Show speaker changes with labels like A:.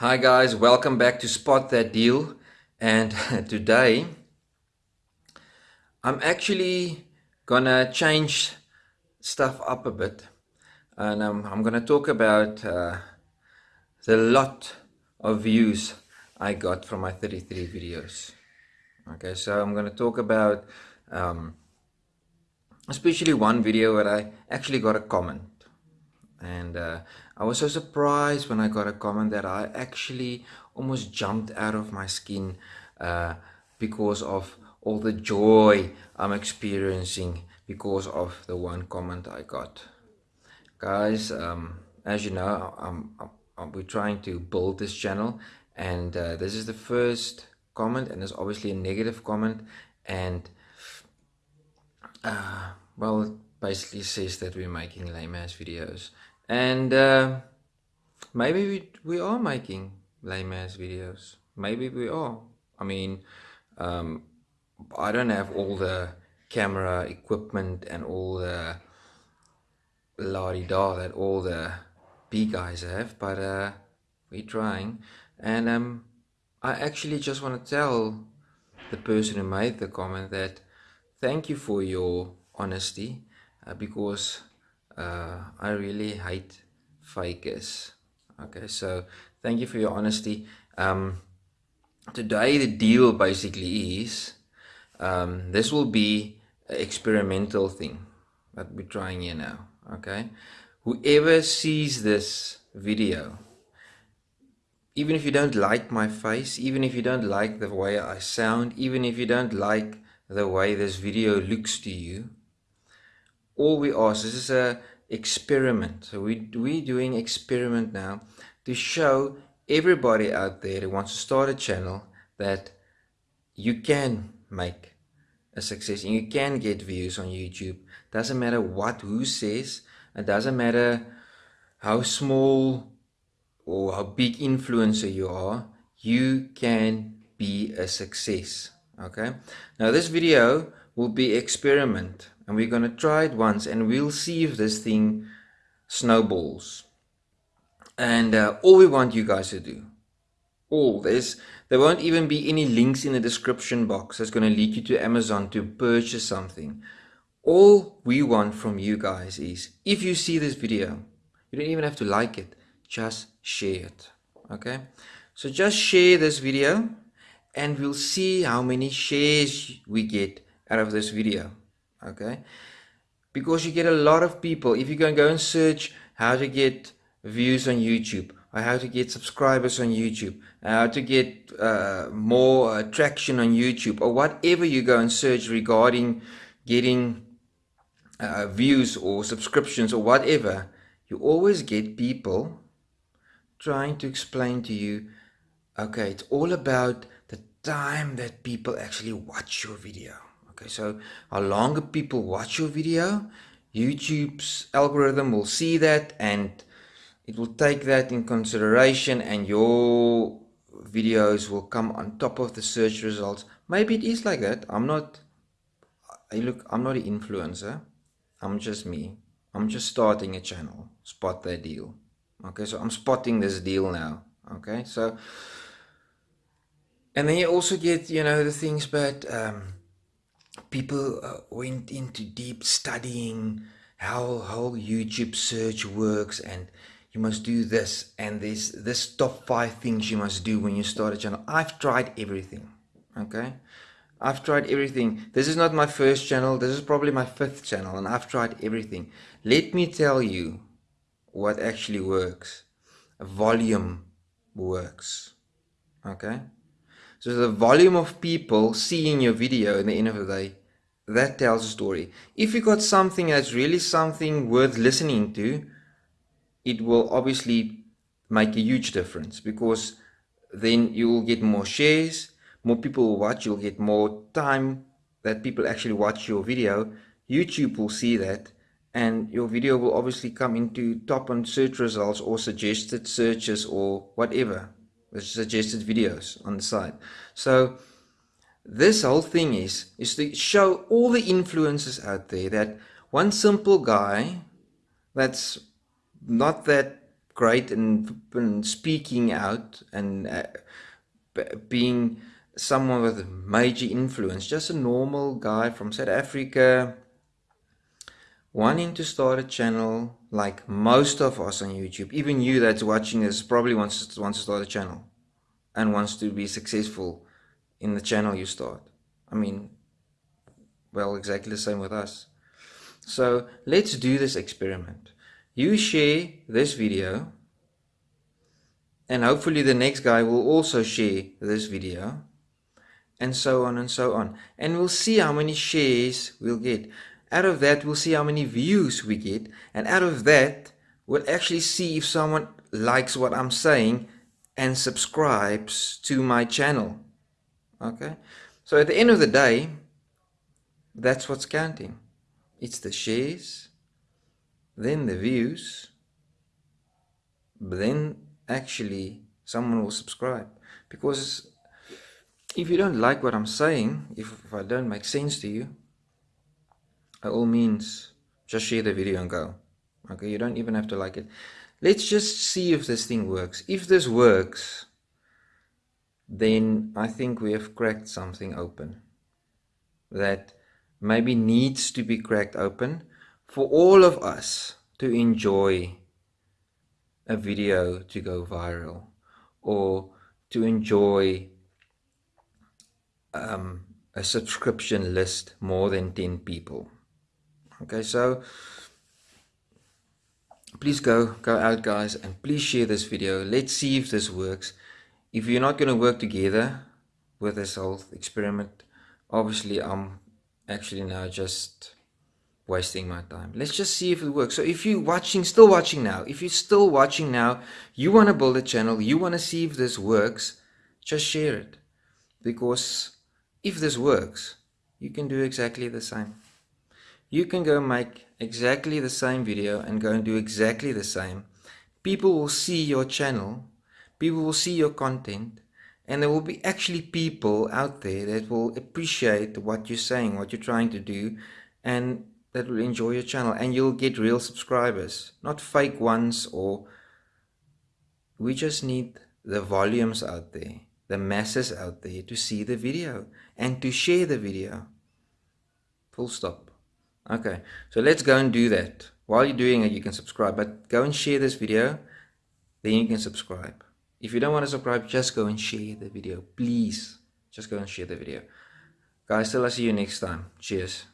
A: Hi guys, welcome back to Spot That Deal. And today I'm actually gonna change stuff up a bit. And um, I'm gonna talk about uh, the lot of views I got from my 33 videos. Okay, so I'm gonna talk about um, especially one video where I actually got a comment and uh, I was so surprised when I got a comment that I actually almost jumped out of my skin uh, because of all the joy I'm experiencing because of the one comment I got. Guys, um, as you know, I'm, I'm, we're trying to build this channel and uh, this is the first comment and it's obviously a negative comment and uh, well it basically says that we're making lame ass videos and uh, maybe we, we are making lame ass videos. Maybe we are. I mean um, I don't have all the camera equipment and all the la-di-da that all the B guys have but uh, we're trying. And um, I actually just want to tell the person who made the comment that thank you for your honesty uh, because uh, I really hate fakers. Okay, so thank you for your honesty. Um, today the deal basically is um, this will be an experimental thing that we're trying here now. Okay, whoever sees this video, even if you don't like my face, even if you don't like the way I sound, even if you don't like the way this video looks to you, all we ask this is a experiment. So we we doing experiment now to show everybody out there who wants to start a channel that you can make a success and you can get views on YouTube. Doesn't matter what who says. It doesn't matter how small or how big influencer you are. You can be a success okay? Now this video will be experiment and we're going to try it once and we'll see if this thing snowballs. And uh, all we want you guys to do all this there won't even be any links in the description box that's going to lead you to Amazon to purchase something. All we want from you guys is if you see this video you don't even have to like it just share it okay? So just share this video and we'll see how many shares we get out of this video okay? Because you get a lot of people if you can go and search how to get views on YouTube or how to get subscribers on YouTube how to get uh, more uh, traction on YouTube or whatever you go and search regarding getting uh, views or subscriptions or whatever you always get people trying to explain to you okay it's all about the time that people actually watch your video Okay, so how longer people watch your video, YouTube's algorithm will see that and it will take that in consideration and your videos will come on top of the search results. Maybe it is like that. I'm not, I look, I'm not an influencer. I'm just me. I'm just starting a channel. Spot that deal. Okay, so I'm spotting this deal now. Okay, so, and then you also get, you know, the things, but, um, people uh, went into deep studying how how YouTube search works and you must do this and this this top five things you must do when you start a channel. I've tried everything okay? I've tried everything. This is not my first channel. This is probably my fifth channel and I've tried everything. Let me tell you what actually works. Volume works okay? So the volume of people seeing your video in the end of the day, that tells a story. If you got something that's really something worth listening to, it will obviously make a huge difference because then you will get more shares, more people will watch, you'll get more time that people actually watch your video. YouTube will see that and your video will obviously come into top on search results or suggested searches or whatever suggested videos on the side. So this whole thing is, is to show all the influences out there that one simple guy that's not that great and, speaking out and uh, being someone with major influence, just a normal guy from South Africa, wanting to start a channel like most of us on YouTube, even you that's watching this probably wants wants to start a channel and wants to be successful in the channel you start. I mean, well, exactly the same with us. So let's do this experiment. You share this video and hopefully the next guy will also share this video and so on and so on. And we'll see how many shares we'll get. Out of that, we'll see how many views we get. And out of that, we'll actually see if someone likes what I'm saying and subscribes to my channel. Okay? So at the end of the day, that's what's counting. It's the shares, then the views, then actually someone will subscribe. Because if you don't like what I'm saying, if, if I don't make sense to you, by all means, just share the video and go. Okay, you don't even have to like it. Let's just see if this thing works. If this works, then I think we have cracked something open that maybe needs to be cracked open for all of us to enjoy a video to go viral or to enjoy um, a subscription list more than 10 people. Okay, so please go, go out guys and please share this video. Let's see if this works. If you're not going to work together with this whole experiment, obviously I'm actually now just wasting my time. Let's just see if it works. So if you're watching, still watching now, if you're still watching now, you want to build a channel, you want to see if this works, just share it. Because if this works, you can do exactly the same. You can go make exactly the same video and go and do exactly the same. People will see your channel, people will see your content, and there will be actually people out there that will appreciate what you're saying, what you're trying to do, and that will enjoy your channel. And you'll get real subscribers, not fake ones or... We just need the volumes out there the masses out there to see the video and to share the video. Full stop. Okay, so let's go and do that. While you're doing it, you can subscribe, but go and share this video, then you can subscribe. If you don't want to subscribe, just go and share the video. Please, just go and share the video. Guys, till I see you next time. Cheers.